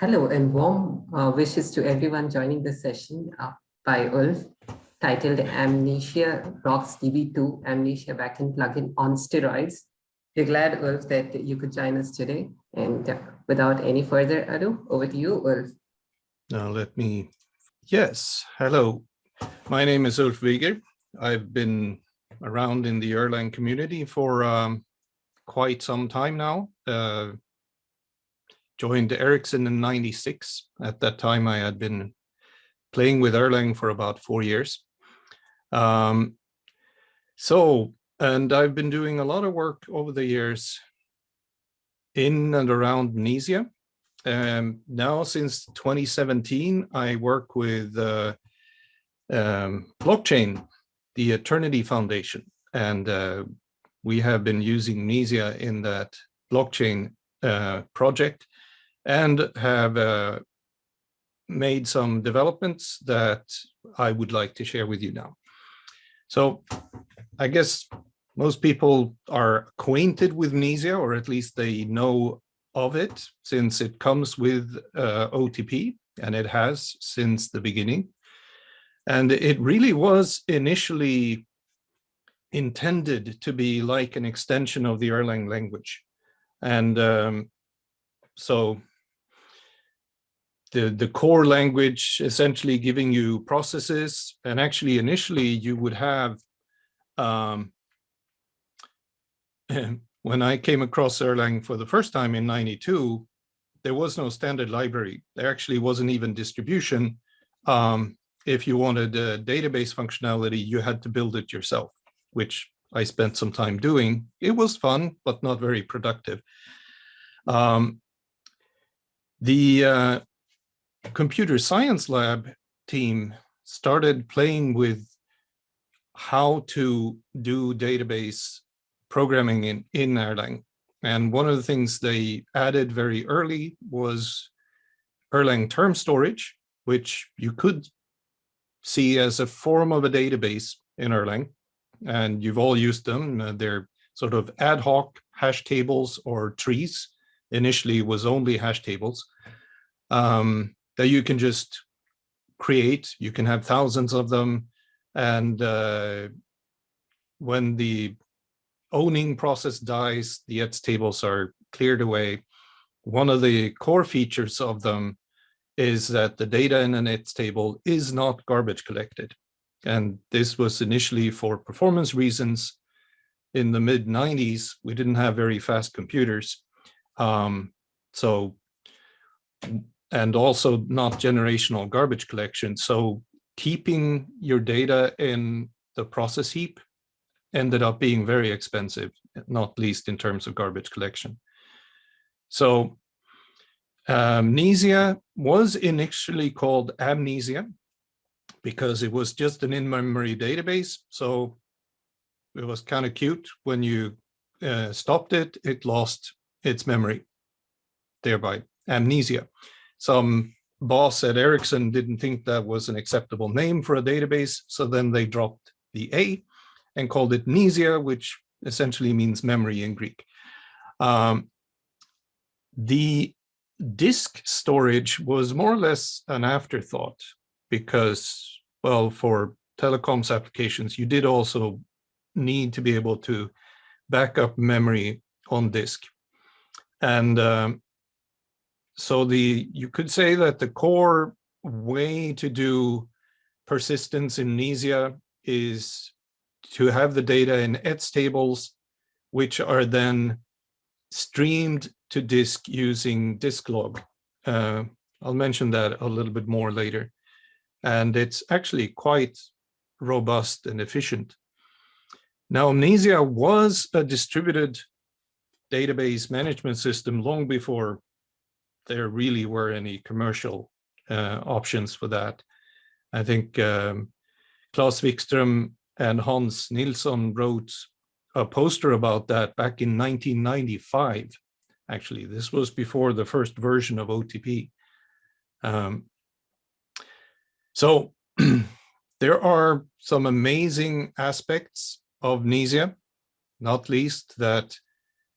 Hello and warm uh, wishes to everyone joining the session uh, by Ulf titled Amnesia Rocks DB2 Amnesia Backend Plugin on Steroids. We're glad, Ulf, that you could join us today. And uh, without any further ado, over to you, Ulf. Now let me, yes, hello. My name is Ulf Wiger. I've been around in the Erlang community for um, quite some time now. Joined Ericsson in 96. At that time, I had been playing with Erlang for about four years. Um, so, and I've been doing a lot of work over the years in and around Mnesia. Um, now, since 2017, I work with uh, um, blockchain, the Aeternity Foundation, and uh, we have been using Mnesia in that blockchain uh, project and have uh, made some developments that I would like to share with you now. So I guess most people are acquainted with Mnesia, or at least they know of it since it comes with uh, OTP, and it has since the beginning. And it really was initially intended to be like an extension of the Erlang language. And um, so the, the core language essentially giving you processes. And actually, initially, you would have, um, when I came across Erlang for the first time in 92, there was no standard library. There actually wasn't even distribution. Um, if you wanted database functionality, you had to build it yourself, which I spent some time doing. It was fun, but not very productive. Um, the uh, computer science lab team started playing with how to do database programming in, in Erlang. And one of the things they added very early was Erlang term storage, which you could see as a form of a database in Erlang. And you've all used them. Uh, they're sort of ad hoc hash tables or trees. Initially was only hash tables. Um, that you can just create. You can have thousands of them. And uh, when the owning process dies, the ETS tables are cleared away. One of the core features of them is that the data in an ETS table is not garbage collected. And this was initially for performance reasons. In the mid 90s, we didn't have very fast computers. Um, so and also not generational garbage collection. So keeping your data in the process heap ended up being very expensive, not least in terms of garbage collection. So Mnesia was initially called Amnesia because it was just an in-memory database. So it was kind of cute when you uh, stopped it, it lost its memory, thereby amnesia some boss at Ericsson didn't think that was an acceptable name for a database. So then they dropped the A and called it Mnesia, which essentially means memory in Greek. Um, the disk storage was more or less an afterthought because, well, for telecoms applications, you did also need to be able to back up memory on disk. And um, so the you could say that the core way to do persistence in Mnesia is to have the data in ETS tables, which are then streamed to disk using disklog. Uh, I'll mention that a little bit more later. And it's actually quite robust and efficient. Now, Mnesia was a distributed database management system long before there really were any commercial uh, options for that. I think um, Claes Wikström and Hans Nilsson wrote a poster about that back in 1995. Actually, this was before the first version of OTP. Um, so there are some amazing aspects of Mnesia, not least that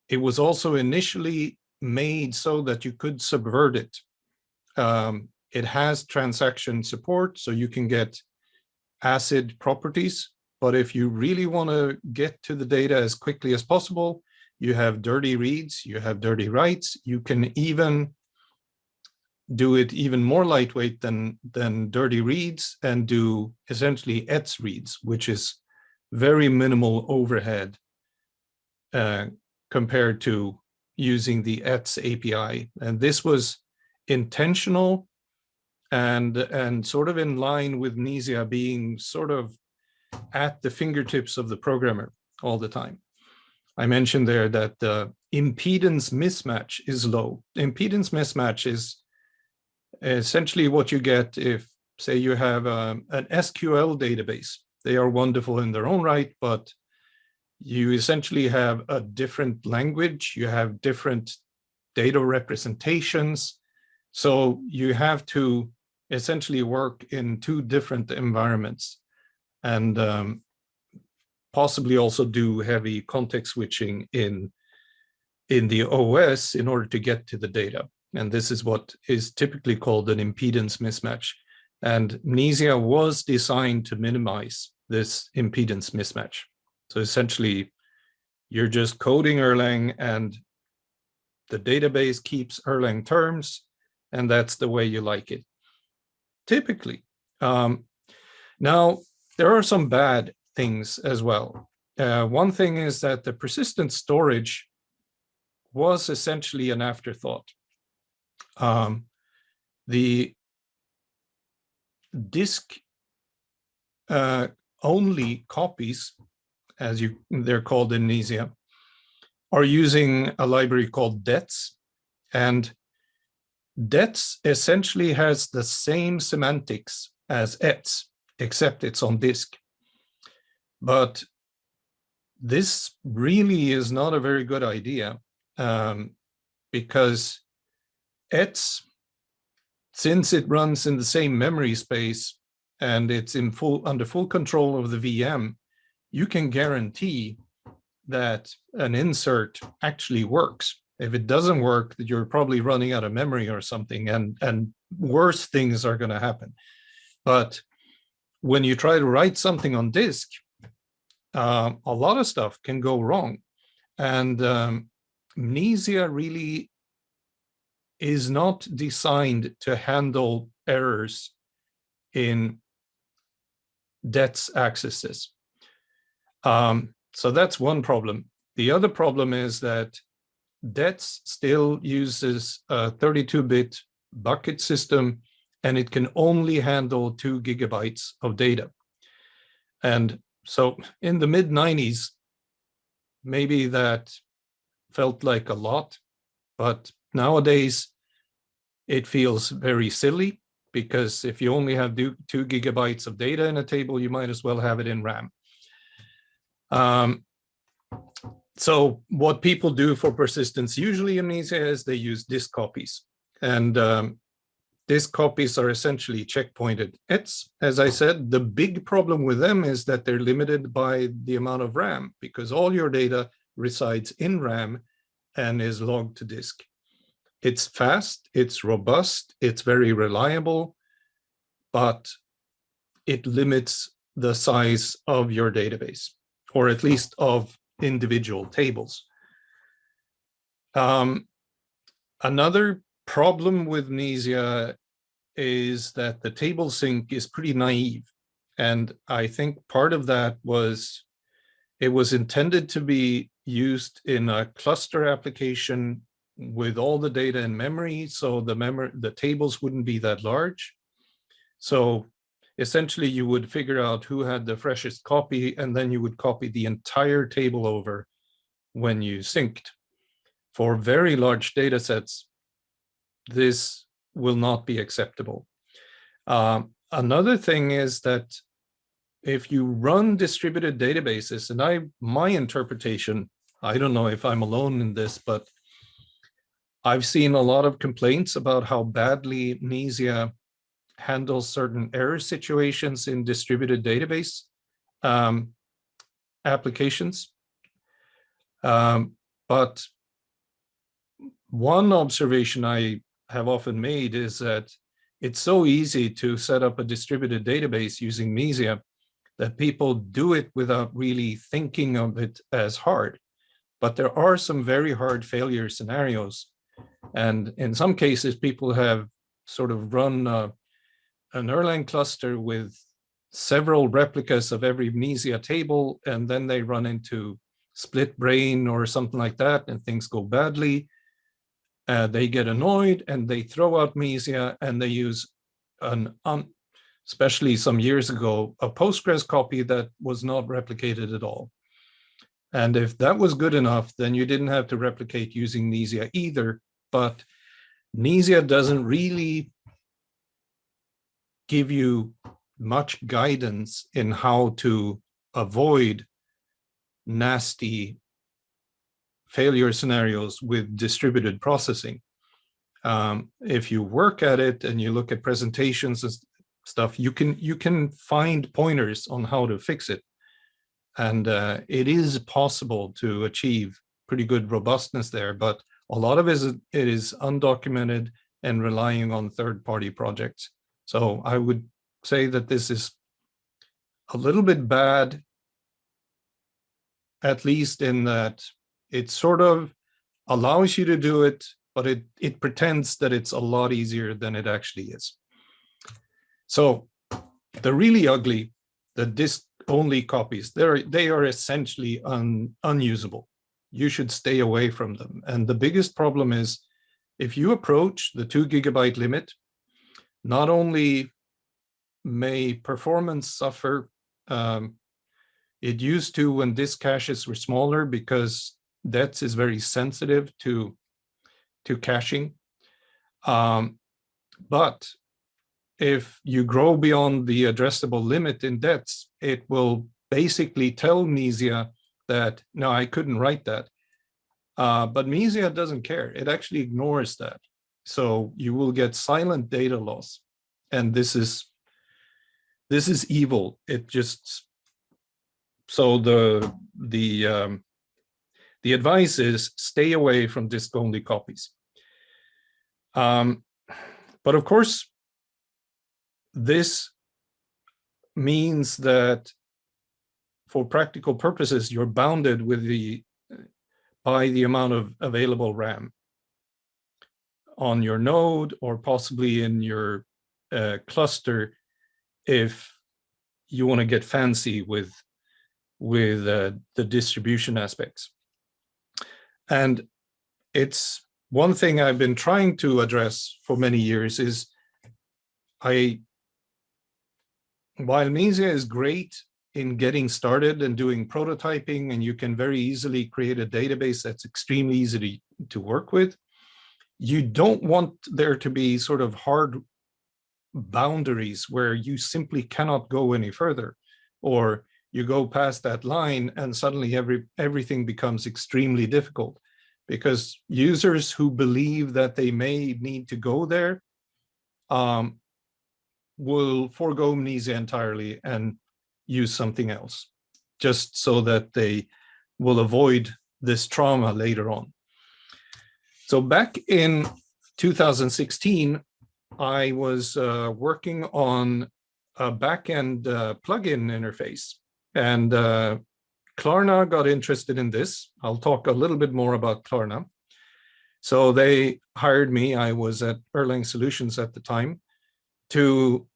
it was also initially made so that you could subvert it. Um, it has transaction support, so you can get ACID properties. But if you really want to get to the data as quickly as possible, you have dirty reads, you have dirty writes, you can even do it even more lightweight than, than dirty reads and do essentially ETS reads, which is very minimal overhead uh, compared to using the ETS API. And this was intentional and, and sort of in line with Mnesia being sort of at the fingertips of the programmer all the time. I mentioned there that the impedance mismatch is low. Impedance mismatch is essentially what you get if, say, you have um, an SQL database. They are wonderful in their own right, but you essentially have a different language, you have different data representations. So you have to essentially work in two different environments and um, possibly also do heavy context switching in, in the OS in order to get to the data. And this is what is typically called an impedance mismatch. And Mnesia was designed to minimize this impedance mismatch. So essentially, you're just coding Erlang and the database keeps Erlang terms, and that's the way you like it. Typically. Um, now, there are some bad things as well. Uh, one thing is that the persistent storage was essentially an afterthought. Um, the disk uh, only copies as you they're called in Mnesia, are using a library called DETS. And DETS essentially has the same semantics as ETS, except it's on disk. But this really is not a very good idea um, because ETS, since it runs in the same memory space and it's in full under full control of the VM, you can guarantee that an insert actually works. If it doesn't work, that you're probably running out of memory or something and, and worse things are gonna happen. But when you try to write something on disk, uh, a lot of stuff can go wrong. And um, really is not designed to handle errors in DETS accesses. Um, so that's one problem. The other problem is that DETS still uses a 32-bit bucket system, and it can only handle two gigabytes of data. And so in the mid 90s, maybe that felt like a lot, but nowadays it feels very silly because if you only have two gigabytes of data in a table, you might as well have it in RAM. Um, so what people do for persistence usually in Mnesia is they use disk copies. And um, disk copies are essentially checkpointed. It's, as I said, the big problem with them is that they're limited by the amount of RAM because all your data resides in RAM and is logged to disk. It's fast, it's robust, it's very reliable, but it limits the size of your database or at least of individual tables. Um, another problem with Mnesia is that the table sync is pretty naive. And I think part of that was it was intended to be used in a cluster application with all the data in memory. So the memory, the tables wouldn't be that large. So essentially you would figure out who had the freshest copy and then you would copy the entire table over when you synced. For very large data sets, this will not be acceptable. Um, another thing is that if you run distributed databases, and I my interpretation, I don't know if I'm alone in this, but I've seen a lot of complaints about how badly Mnesia handle certain error situations in distributed database um, applications. Um, but one observation I have often made is that it's so easy to set up a distributed database using Mnesia that people do it without really thinking of it as hard. But there are some very hard failure scenarios. And in some cases, people have sort of run an Erlang cluster with several replicas of every Mnesia table, and then they run into split brain or something like that, and things go badly. Uh, they get annoyed and they throw out Mnesia and they use an, um, especially some years ago, a Postgres copy that was not replicated at all. And if that was good enough, then you didn't have to replicate using Mnesia either. But Mnesia doesn't really give you much guidance in how to avoid nasty failure scenarios with distributed processing. Um, if you work at it and you look at presentations and stuff, you can you can find pointers on how to fix it. And uh, it is possible to achieve pretty good robustness there, but a lot of it is, it is undocumented and relying on third-party projects. So I would say that this is a little bit bad, at least in that it sort of allows you to do it, but it, it pretends that it's a lot easier than it actually is. So the really ugly, the disk only copies, they're, they are essentially un, unusable. You should stay away from them. And the biggest problem is if you approach the two gigabyte limit, not only may performance suffer, um, it used to when disk caches were smaller because DETS is very sensitive to, to caching. Um, but if you grow beyond the addressable limit in DETS, it will basically tell Mnesia that, no, I couldn't write that. Uh, but Mnesia doesn't care. It actually ignores that. So you will get silent data loss. And this is this is evil. It just so the the um, the advice is stay away from disk-only copies. Um, but of course, this means that for practical purposes, you're bounded with the by the amount of available RAM on your node or possibly in your uh, cluster if you want to get fancy with with uh, the distribution aspects. And it's one thing I've been trying to address for many years is I, while Mnesia is great in getting started and doing prototyping, and you can very easily create a database that's extremely easy to, to work with, you don't want there to be sort of hard boundaries where you simply cannot go any further or you go past that line and suddenly every everything becomes extremely difficult because users who believe that they may need to go there um, will forego Mnesia entirely and use something else just so that they will avoid this trauma later on. So back in 2016, I was uh, working on a backend uh, plugin interface and uh, Klarna got interested in this. I'll talk a little bit more about Klarna. So they hired me, I was at Erlang Solutions at the time, to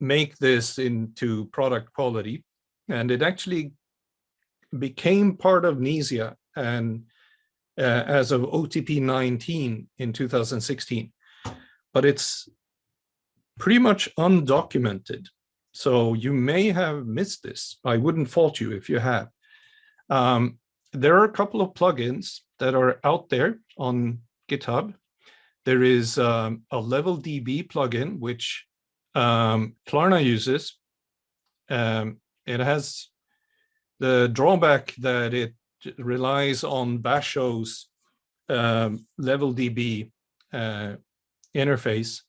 make this into product quality. And it actually became part of Mnesia and uh, as of OTP 19 in 2016. But it's pretty much undocumented. So you may have missed this. I wouldn't fault you if you have. Um, there are a couple of plugins that are out there on GitHub. There is um, a LevelDB plugin, which um, Klarna uses. Um, it has the drawback that it relies on Basho's um, LevelDB uh, interface.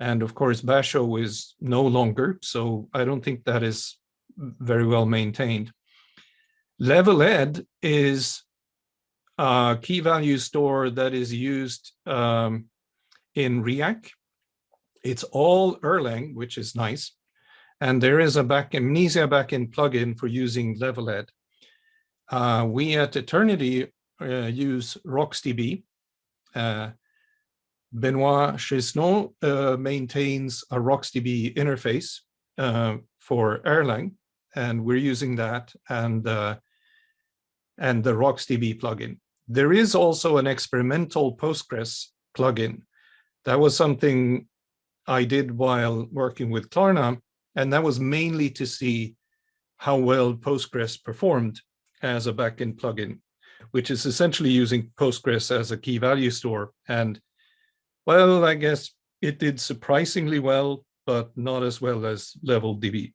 And of course, Basho is no longer, so I don't think that is very well maintained. Leveled is a key value store that is used um, in Riak. It's all Erlang, which is nice. And there is a back Mnesia backend plugin for using Leveled. Uh, we at Aeternity uh, use RocksDB. Uh, Benoit Chesneau uh, maintains a RocksDB interface uh, for Erlang, and we're using that and, uh, and the RocksDB plugin. There is also an experimental Postgres plugin. That was something I did while working with Klarna, and that was mainly to see how well Postgres performed as a backend plugin, which is essentially using Postgres as a key value store. And well, I guess it did surprisingly well, but not as well as LevelDB.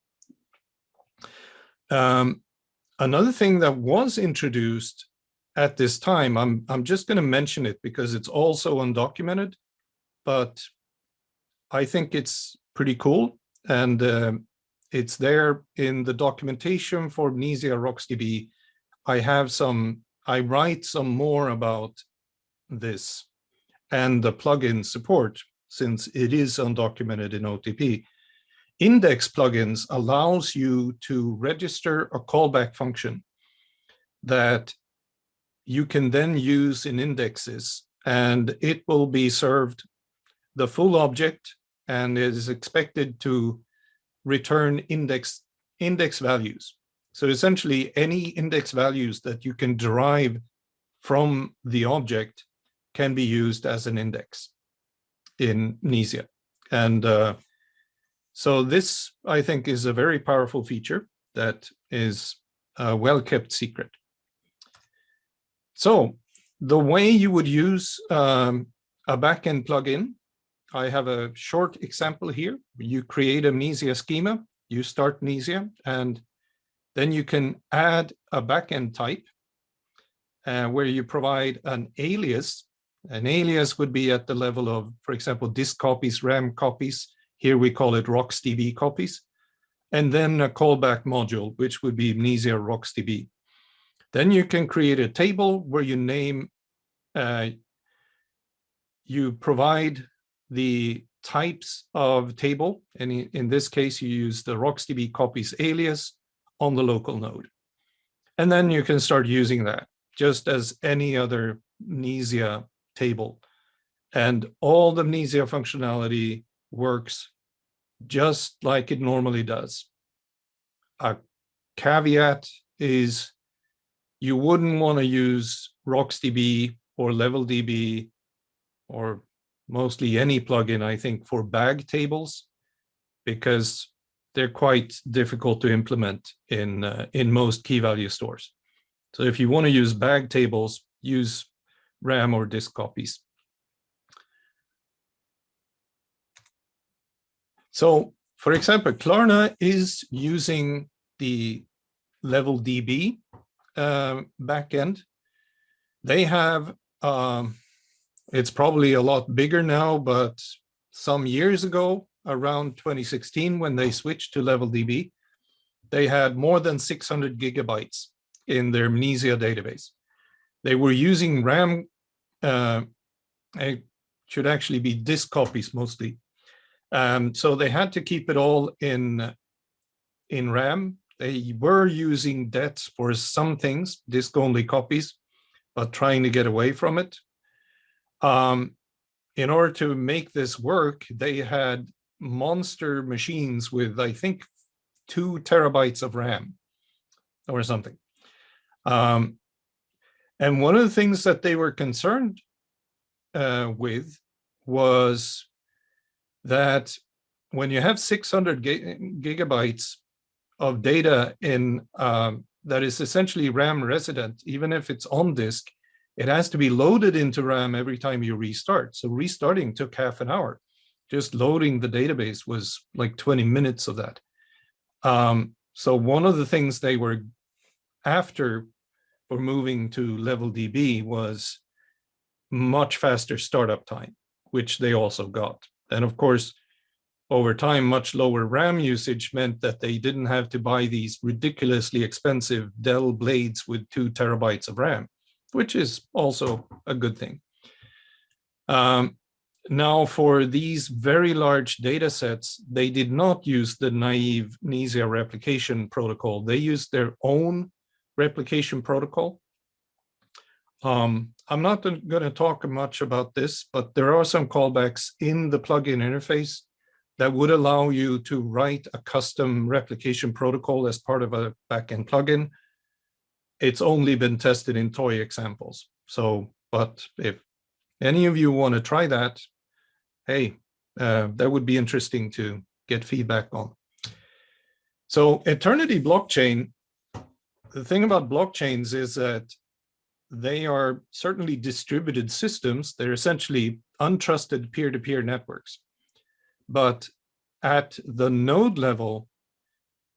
Um, another thing that was introduced at this time, I'm, I'm just going to mention it because it's also undocumented, but I think it's pretty cool. And uh, it's there in the documentation for Mnesia RocksDB. I have some, I write some more about this and the plugin support since it is undocumented in OTP. Index plugins allows you to register a callback function that you can then use in indexes and it will be served the full object and is expected to return index index values. So essentially any index values that you can derive from the object can be used as an index in Mnesia. And uh, so this, I think, is a very powerful feature that is a well-kept secret. So the way you would use um, a backend plugin I have a short example here. You create a Mnesia schema, you start Mnesia, and then you can add a backend type uh, where you provide an alias. An alias would be at the level of, for example, disk copies, RAM copies. Here we call it RocksDB copies. And then a callback module, which would be Mnesia RocksDB. Then you can create a table where you name, uh, you provide the types of table, and in this case, you use the RocksDB copies alias on the local node. And then you can start using that just as any other Mnesia table. And all the Mnesia functionality works just like it normally does. A caveat is you wouldn't want to use RocksDB or LevelDB or mostly any plugin, I think, for bag tables, because they're quite difficult to implement in, uh, in most key value stores. So if you want to use bag tables, use RAM or disk copies. So for example, Klarna is using the LevelDB uh, backend. They have um, it's probably a lot bigger now, but some years ago, around 2016, when they switched to LevelDB, they had more than 600 gigabytes in their Mnesia database. They were using RAM, uh, it should actually be disk copies mostly. Um, so they had to keep it all in, in RAM. They were using DETs for some things, disk-only copies, but trying to get away from it. Um, in order to make this work, they had monster machines with, I think, two terabytes of RAM or something. Um, and one of the things that they were concerned uh, with was that when you have 600 gigabytes of data in um, that is essentially RAM resident, even if it's on disk, it has to be loaded into RAM every time you restart. So restarting took half an hour. Just loading the database was like 20 minutes of that. Um, so one of the things they were after for moving to LevelDB was much faster startup time, which they also got. And of course, over time, much lower RAM usage meant that they didn't have to buy these ridiculously expensive Dell blades with two terabytes of RAM which is also a good thing. Um, now for these very large data sets, they did not use the naive Mnesia replication protocol. They used their own replication protocol. Um, I'm not going to talk much about this, but there are some callbacks in the plugin interface that would allow you to write a custom replication protocol as part of a backend plugin. It's only been tested in toy examples. So, but if any of you want to try that, hey, uh, that would be interesting to get feedback on. So Aeternity blockchain, the thing about blockchains is that they are certainly distributed systems. They're essentially untrusted peer-to-peer -peer networks. But at the node level,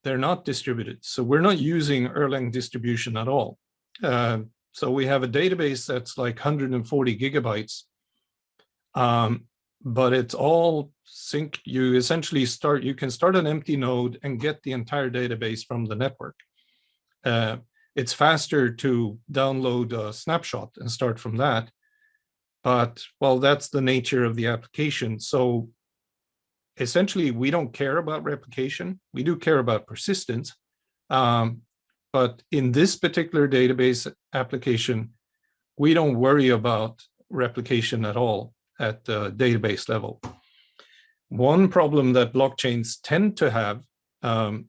they're not distributed. So we're not using Erlang distribution at all. Uh, so we have a database that's like 140 gigabytes. Um, but it's all sync. You essentially start, you can start an empty node and get the entire database from the network. Uh, it's faster to download a snapshot and start from that. But well, that's the nature of the application. So essentially, we don't care about replication. We do care about persistence. Um, but in this particular database application, we don't worry about replication at all at the database level. One problem that blockchains tend to have um,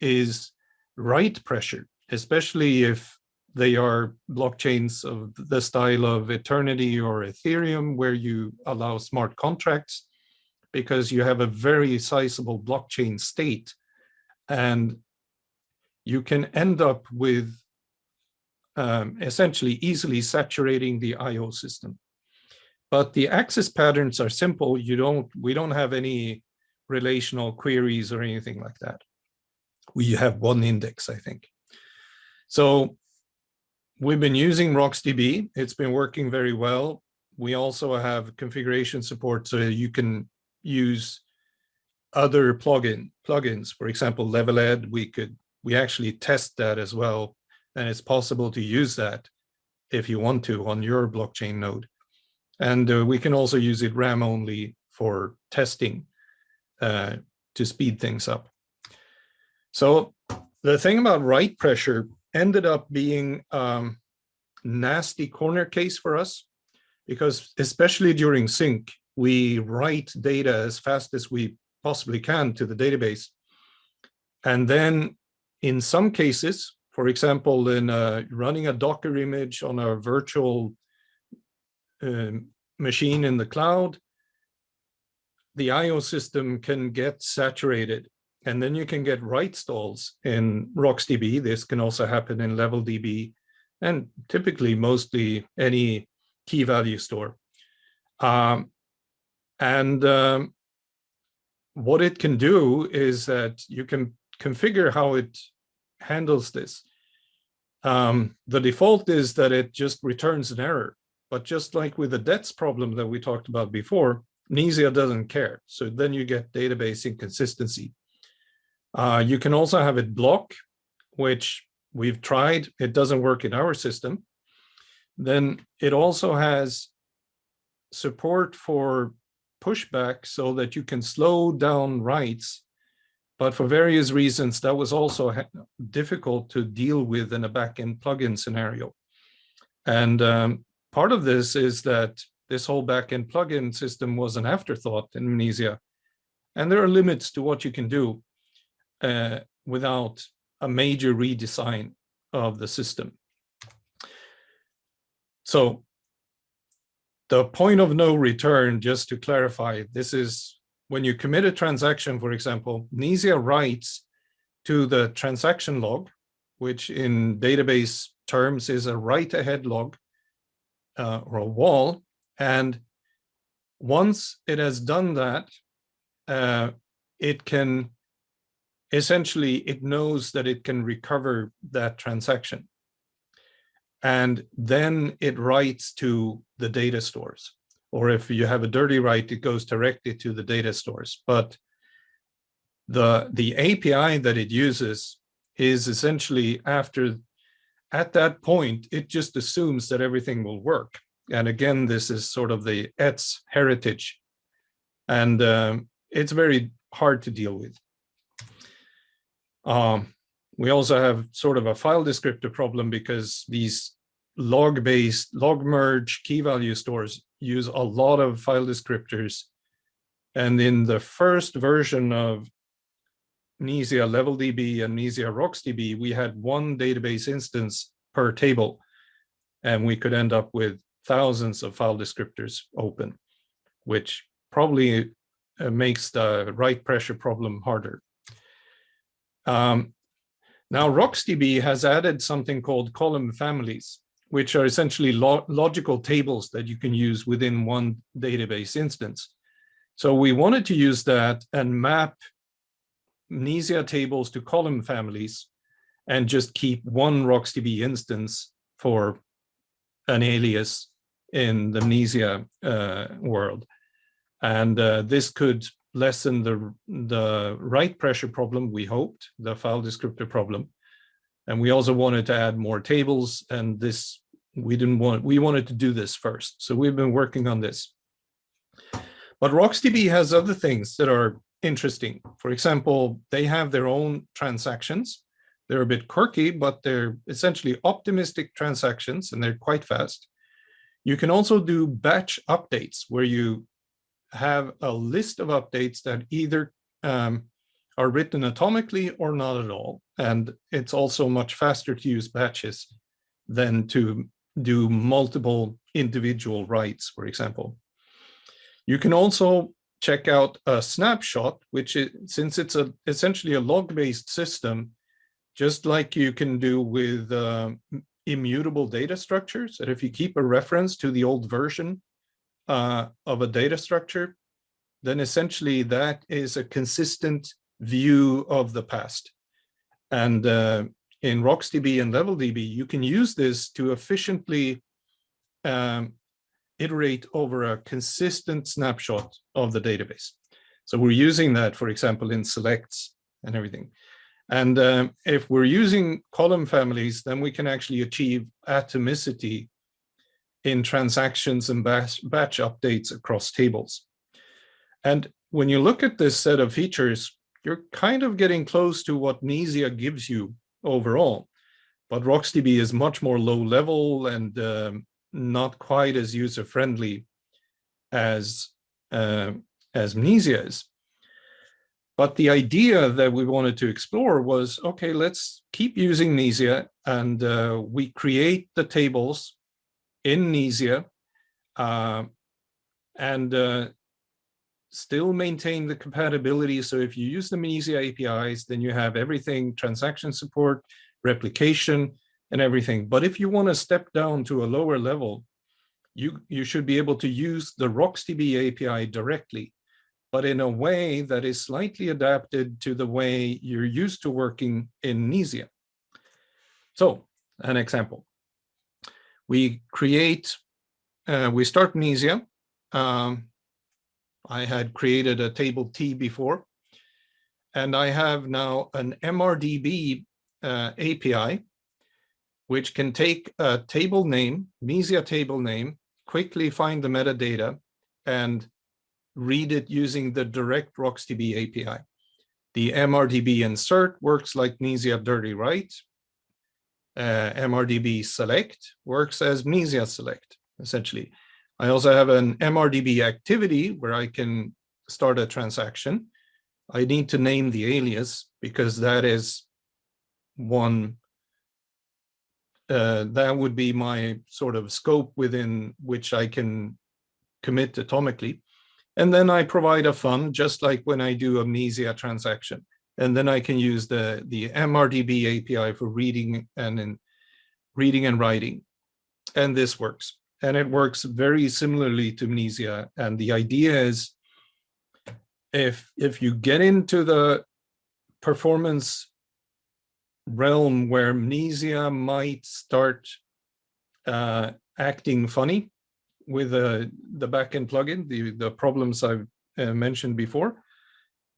is write pressure, especially if they are blockchains of the style of Aeternity or Ethereum, where you allow smart contracts, because you have a very sizable blockchain state. And you can end up with um, essentially easily saturating the IO system. But the access patterns are simple. You don't, we don't have any relational queries or anything like that. We have one index, I think. So we've been using RocksDB. It's been working very well. We also have configuration support so you can use other plugin plugins. For example, Leveled, we could we actually test that as well. And it's possible to use that if you want to on your blockchain node. And uh, we can also use it RAM only for testing uh, to speed things up. So the thing about write pressure ended up being um, nasty corner case for us because especially during sync, we write data as fast as we possibly can to the database. And then in some cases, for example, in uh, running a Docker image on a virtual um, machine in the cloud, the IO system can get saturated and then you can get write stalls in RocksDB. This can also happen in LevelDB and typically mostly any key value store. Um, and um, what it can do is that you can configure how it handles this. Um, the default is that it just returns an error. But just like with the DETS problem that we talked about before, Mnesia doesn't care. So then you get database inconsistency. Uh, you can also have it block, which we've tried. It doesn't work in our system. Then it also has support for pushback so that you can slow down writes. But for various reasons, that was also difficult to deal with in a backend plugin scenario. And um, part of this is that this whole backend plugin system was an afterthought in Mnesia. And there are limits to what you can do uh, without a major redesign of the system. So the point of no return, just to clarify, this is when you commit a transaction, for example, Mnesia writes to the transaction log, which in database terms is a write ahead log uh, or a WAL. And once it has done that, uh, it can essentially, it knows that it can recover that transaction. And then it writes to the data stores. Or if you have a dirty write, it goes directly to the data stores. But the, the API that it uses is essentially after at that point, it just assumes that everything will work. And again, this is sort of the ETS heritage. And um, it's very hard to deal with. Um, we also have sort of a file descriptor problem because these log-based log merge key value stores use a lot of file descriptors. And in the first version of Mnesia LevelDB and Mnesia RocksDB, we had one database instance per table, and we could end up with thousands of file descriptors open, which probably uh, makes the write pressure problem harder. Um, now, RocksDB has added something called column families, which are essentially lo logical tables that you can use within one database instance. So we wanted to use that and map Mnesia tables to column families and just keep one RocksDB instance for an alias in the Mnesia uh, world. And uh, this could lessen the, the write pressure problem, we hoped, the file descriptor problem. And we also wanted to add more tables and this, we didn't want, we wanted to do this first. So we've been working on this. But RocksDB has other things that are interesting. For example, they have their own transactions. They're a bit quirky, but they're essentially optimistic transactions and they're quite fast. You can also do batch updates where you have a list of updates that either um, are written atomically or not at all. And it's also much faster to use batches than to do multiple individual writes, for example. You can also check out a snapshot, which is, since it's a essentially a log-based system, just like you can do with uh, immutable data structures, that if you keep a reference to the old version uh, of a data structure, then essentially that is a consistent view of the past. And uh, in RocksDB and LevelDB, you can use this to efficiently um, iterate over a consistent snapshot of the database. So we're using that, for example, in selects and everything. And um, if we're using column families, then we can actually achieve atomicity in transactions and batch, batch updates across tables. And when you look at this set of features, you're kind of getting close to what Mnesia gives you overall. But RocksDB is much more low level and um, not quite as user-friendly as, uh, as Mnesia is. But the idea that we wanted to explore was, okay, let's keep using Mnesia and uh, we create the tables in Mnesia uh, and uh, still maintain the compatibility. So if you use the Mnesia APIs, then you have everything, transaction support, replication, and everything. But if you want to step down to a lower level, you, you should be able to use the RocksDB API directly, but in a way that is slightly adapted to the way you're used to working in Mnesia. So an example, we create, uh, we start Mnesia. Um, I had created a table T before, and I have now an MRDB uh, API which can take a table name, Mnesia table name, quickly find the metadata and read it using the direct RocksDB API. The MRDB insert works like Mnesia dirty write. Uh, MRDB select works as Mnesia select, essentially. I also have an MRDB activity where I can start a transaction. I need to name the alias because that is one uh, that would be my sort of scope within which I can commit atomically. And then I provide a fund, just like when I do amnesia transaction. And then I can use the, the MRDB API for reading and in, reading and writing. And this works. And it works very similarly to Mnesia. And the idea is if, if you get into the performance realm where Mnesia might start uh, acting funny with uh, the backend plugin, the, the problems I've uh, mentioned before,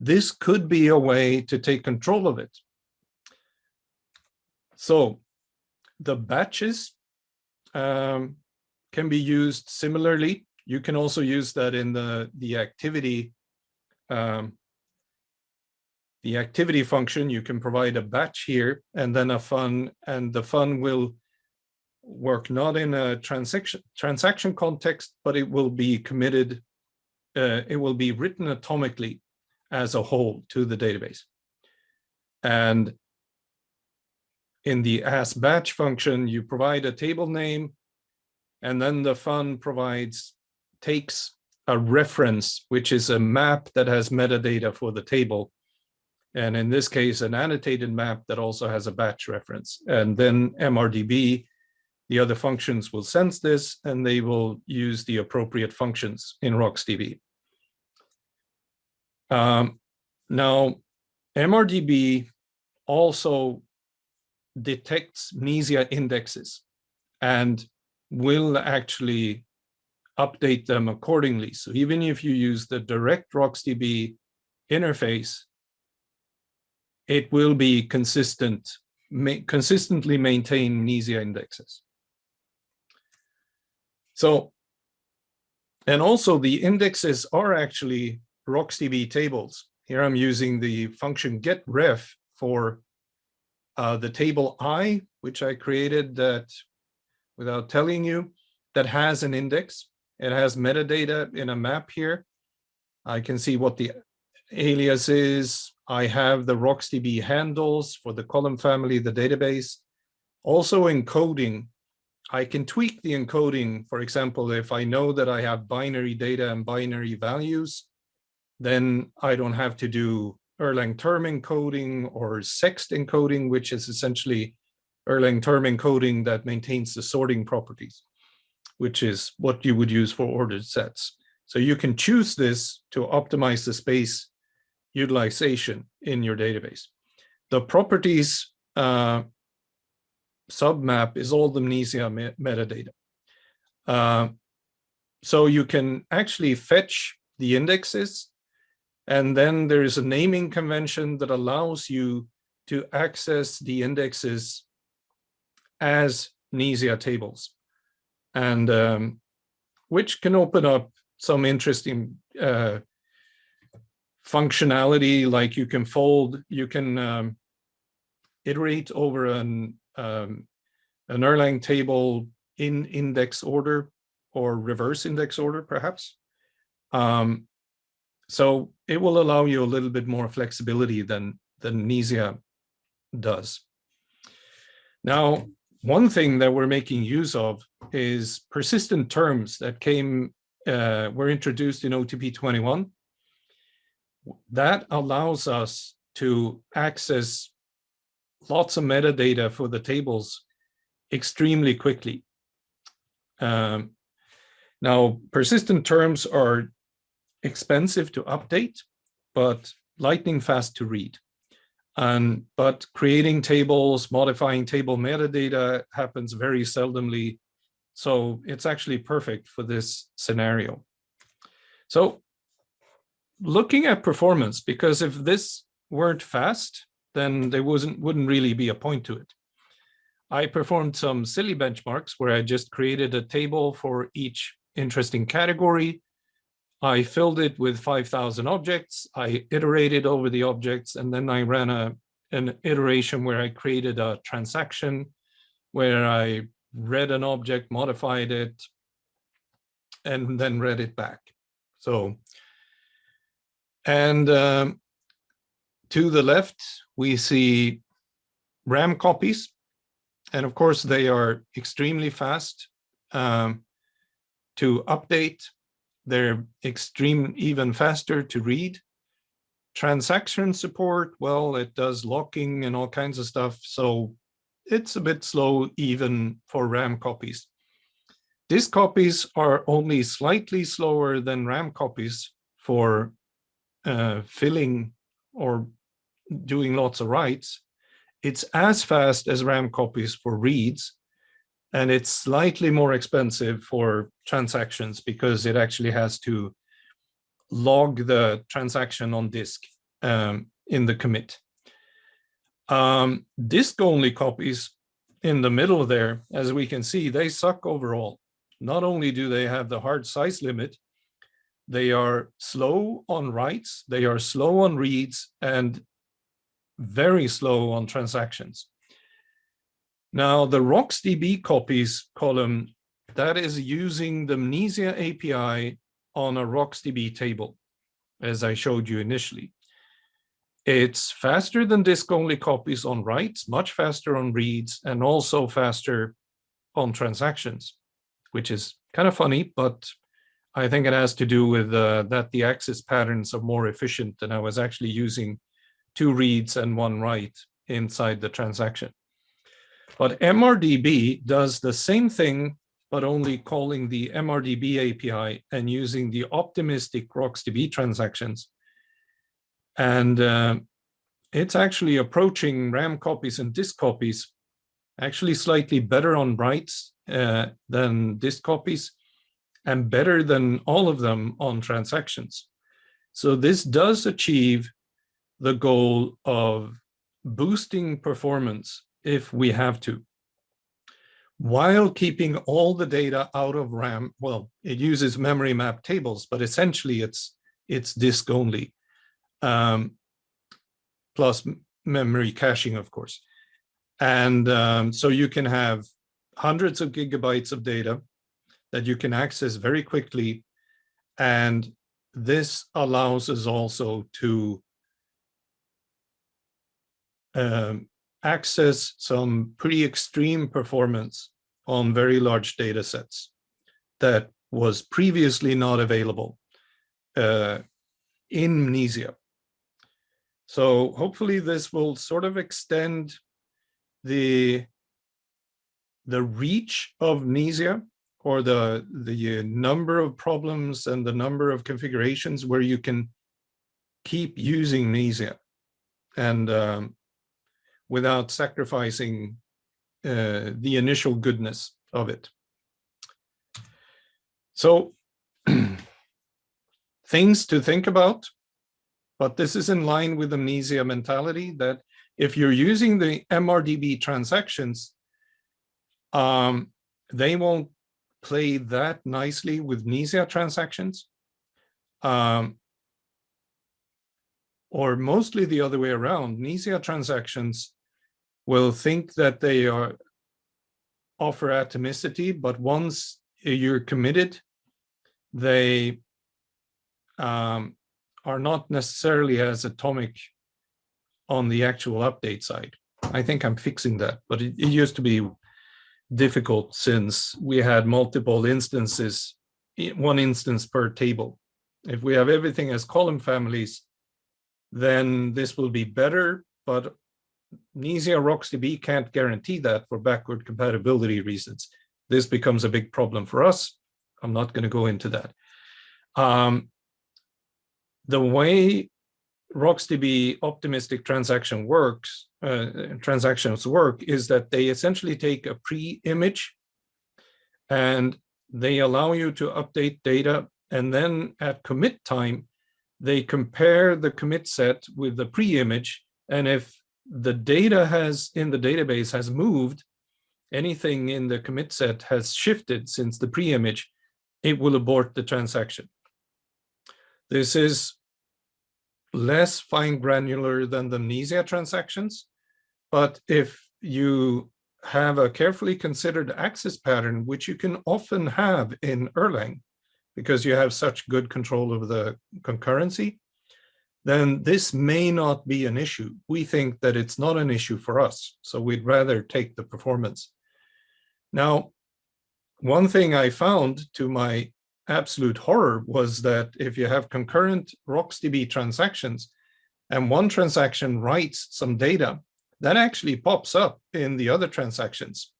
this could be a way to take control of it. So the batches um, can be used similarly. You can also use that in the, the activity um, the activity function, you can provide a batch here and then a fun, and the fun will work not in a transaction transaction context, but it will be committed, uh, it will be written atomically as a whole to the database. And in the as batch function, you provide a table name, and then the fun provides, takes a reference, which is a map that has metadata for the table. And in this case, an annotated map that also has a batch reference. And then MRDB, the other functions will sense this and they will use the appropriate functions in RocksDB. Um, now, MRDB also detects Mnesia indexes and will actually update them accordingly. So even if you use the direct RocksDB interface, it will be consistent, ma consistently maintain Mnesia indexes. So, and also the indexes are actually RocksDB tables. Here I'm using the function getref for uh, the table I, which I created that without telling you, that has an index. It has metadata in a map here. I can see what the alias is. I have the RocksDB handles for the column family, the database. Also encoding, I can tweak the encoding. For example, if I know that I have binary data and binary values, then I don't have to do Erlang term encoding or sext encoding, which is essentially Erlang term encoding that maintains the sorting properties which is what you would use for ordered sets. So you can choose this to optimize the space utilization in your database. The properties uh, submap is all the Mnesia me metadata. Uh, so you can actually fetch the indexes and then there is a naming convention that allows you to access the indexes as Mnesia tables and um, which can open up some interesting uh, functionality like you can fold, you can um, iterate over an, um, an Erlang table in index order or reverse index order perhaps. Um, so it will allow you a little bit more flexibility than, than Mnesia does. Now, one thing that we're making use of is persistent terms that came, uh, were introduced in OTP 21. That allows us to access lots of metadata for the tables extremely quickly. Um, now, persistent terms are expensive to update, but lightning fast to read. Um, but creating tables, modifying table metadata happens very seldomly. So it's actually perfect for this scenario. So looking at performance, because if this weren't fast, then there wasn't wouldn't really be a point to it. I performed some silly benchmarks where I just created a table for each interesting category I filled it with 5,000 objects. I iterated over the objects and then I ran a, an iteration where I created a transaction where I read an object, modified it, and then read it back. So, and um, to the left, we see RAM copies. And of course, they are extremely fast um, to update they're extreme, even faster to read. Transaction support, well, it does locking and all kinds of stuff. So it's a bit slow even for RAM copies. Disk copies are only slightly slower than RAM copies for uh, filling or doing lots of writes. It's as fast as RAM copies for reads, and it's slightly more expensive for transactions because it actually has to log the transaction on disk um, in the commit. Um, disk only copies in the middle there, as we can see, they suck overall. not only do they have the hard size limit, they are slow on writes, they are slow on reads, and very slow on transactions. Now, the RocksDB copies column, that is using the Mnesia API on a RocksDB table, as I showed you initially. It's faster than disk-only copies on writes, much faster on reads, and also faster on transactions, which is kind of funny, but I think it has to do with uh, that the access patterns are more efficient and I was actually using two reads and one write inside the transaction. But MRDB does the same thing, but only calling the MRDB API and using the optimistic RocksDB transactions. And uh, it's actually approaching RAM copies and disk copies, actually slightly better on writes uh, than disk copies, and better than all of them on transactions. So this does achieve the goal of boosting performance if we have to, while keeping all the data out of RAM. Well, it uses memory map tables, but essentially it's it's disk only, um, plus memory caching, of course. And um, so you can have hundreds of gigabytes of data that you can access very quickly. And this allows us also to um, access some pretty extreme performance on very large data sets that was previously not available uh, in Mnesia. So hopefully this will sort of extend the, the reach of Mnesia or the, the number of problems and the number of configurations where you can keep using Mnesia and um, without sacrificing uh, the initial goodness of it. So things to think about, but this is in line with the Mnesia mentality that if you're using the MRDB transactions, um, they won't play that nicely with Mnesia transactions. Um, or mostly the other way around, Mnesia transactions will think that they are offer atomicity, but once you're committed, they um, are not necessarily as atomic on the actual update side. I think I'm fixing that, but it, it used to be difficult since we had multiple instances, one instance per table. If we have everything as column families, then this will be better, but Mnesia RocksDB can't guarantee that for backward compatibility reasons. This becomes a big problem for us. I'm not going to go into that. Um, the way RocksDB optimistic transaction works, uh, transactions work is that they essentially take a pre-image and they allow you to update data and then at commit time, they compare the commit set with the pre-image and if the data has in the database has moved, anything in the commit set has shifted since the pre-image, it will abort the transaction. This is less fine granular than the Mnesia transactions, but if you have a carefully considered access pattern, which you can often have in Erlang, because you have such good control over the concurrency, then this may not be an issue. We think that it's not an issue for us, so we'd rather take the performance. Now, one thing I found to my absolute horror was that if you have concurrent RocksDB transactions and one transaction writes some data, that actually pops up in the other transactions,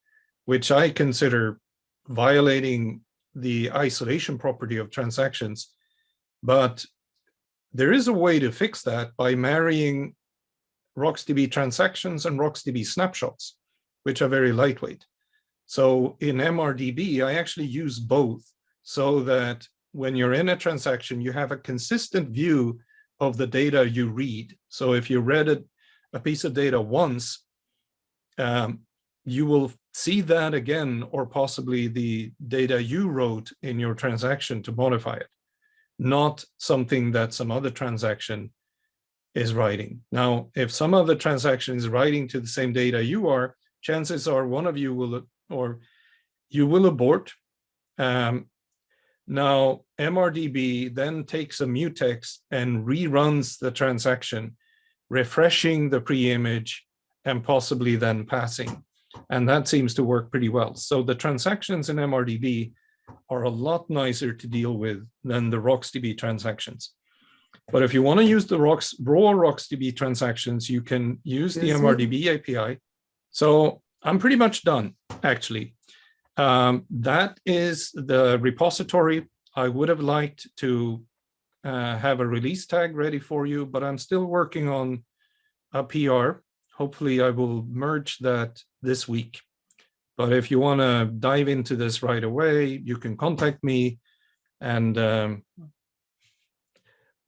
which I consider violating the isolation property of transactions. But there is a way to fix that by marrying RocksDB transactions and RocksDB snapshots, which are very lightweight. So in MRDB, I actually use both so that when you're in a transaction, you have a consistent view of the data you read. So if you read a, a piece of data once, um, you will see that again, or possibly the data you wrote in your transaction to modify it, not something that some other transaction is writing. Now, if some other transaction is writing to the same data you are, chances are one of you will, or you will abort. Um, now, MRDB then takes a mutex and reruns the transaction, refreshing the pre-image and possibly then passing. And that seems to work pretty well. So the transactions in MRDB are a lot nicer to deal with than the RocksDB transactions. But if you want to use the Rocks, raw RocksDB transactions, you can use the MRDB API. So I'm pretty much done, actually. Um, that is the repository. I would have liked to uh, have a release tag ready for you, but I'm still working on a PR. Hopefully I will merge that this week. But if you want to dive into this right away, you can contact me and um,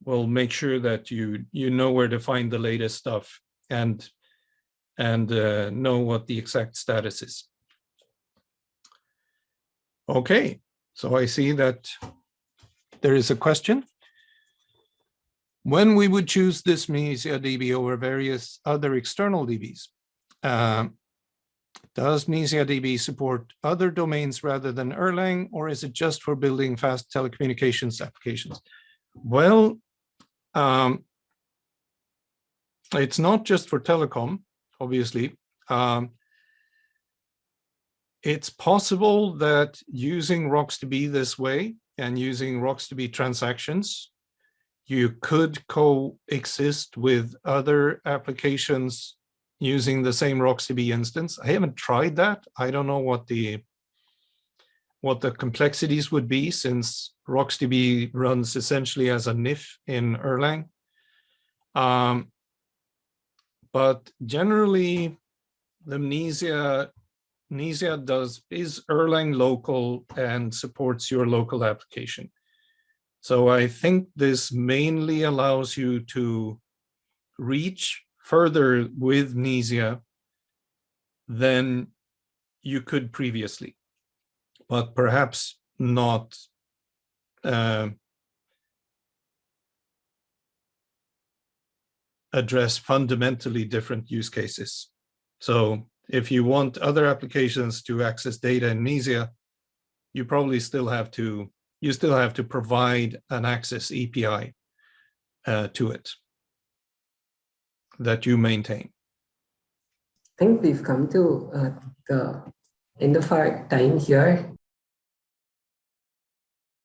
we'll make sure that you you know where to find the latest stuff and and uh, know what the exact status is. Okay, so I see that there is a question. When we would choose this Mnesia DB over various other external DBs, uh, does Mnesia DB support other domains rather than Erlang, or is it just for building fast telecommunications applications? Well, um, it's not just for telecom, obviously. Um, it's possible that using RocksDB this way and using RocksDB transactions, you could coexist with other applications using the same RocksDB instance. I haven't tried that. I don't know what the what the complexities would be since RocksDB runs essentially as a NIF in Erlang. Um, but generally, the Mnesia does is Erlang local and supports your local application. So I think this mainly allows you to reach further with Mnesia than you could previously but perhaps not uh, address fundamentally different use cases. So if you want other applications to access data in Mnesia, you probably still have to you still have to provide an access API uh, to it that you maintain. I think we've come to uh, the end of our time here.